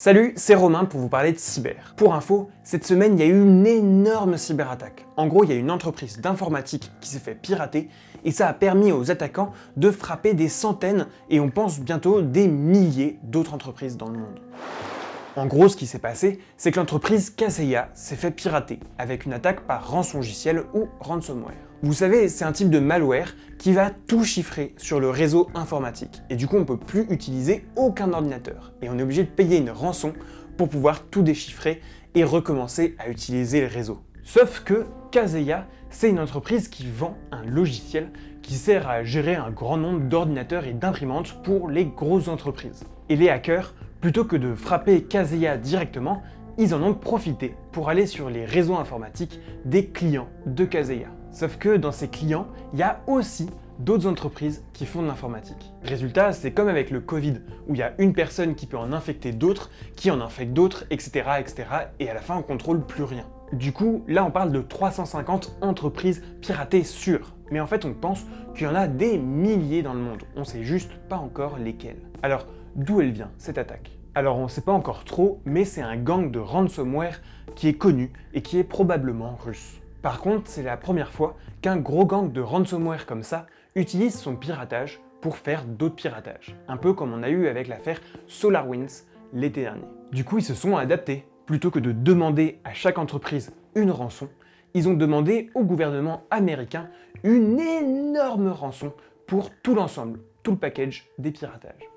Salut, c'est Romain pour vous parler de cyber. Pour info, cette semaine, il y a eu une énorme cyberattaque. En gros, il y a une entreprise d'informatique qui s'est fait pirater et ça a permis aux attaquants de frapper des centaines et on pense bientôt des milliers d'autres entreprises dans le monde. En gros, ce qui s'est passé, c'est que l'entreprise Kaseya s'est fait pirater avec une attaque par rançongiciel ou ransomware. Vous savez, c'est un type de malware qui va tout chiffrer sur le réseau informatique. Et du coup, on ne peut plus utiliser aucun ordinateur. Et on est obligé de payer une rançon pour pouvoir tout déchiffrer et recommencer à utiliser le réseau. Sauf que Kaseya, c'est une entreprise qui vend un logiciel qui sert à gérer un grand nombre d'ordinateurs et d'imprimantes pour les grosses entreprises. Et les hackers Plutôt que de frapper Kaseya directement, ils en ont profité pour aller sur les réseaux informatiques des clients de Kaseya. Sauf que dans ces clients, il y a aussi d'autres entreprises qui font de l'informatique. Résultat, c'est comme avec le Covid, où il y a une personne qui peut en infecter d'autres, qui en infecte d'autres, etc., etc., et à la fin, on contrôle plus rien. Du coup, là, on parle de 350 entreprises piratées sûres. Mais en fait, on pense qu'il y en a des milliers dans le monde. On sait juste pas encore lesquelles. Alors, D'où elle vient, cette attaque? Alors on ne sait pas encore trop, mais c'est un gang de ransomware qui est connu et qui est probablement russe. Par contre, c'est la première fois qu'un gros gang de ransomware comme ça utilise son piratage pour faire d'autres piratages. Un peu comme on a eu avec l'affaire SolarWinds l'été dernier. Du coup, ils se sont adaptés. Plutôt que de demander à chaque entreprise une rançon, ils ont demandé au gouvernement américain une énorme rançon pour tout l'ensemble, tout le package des piratages.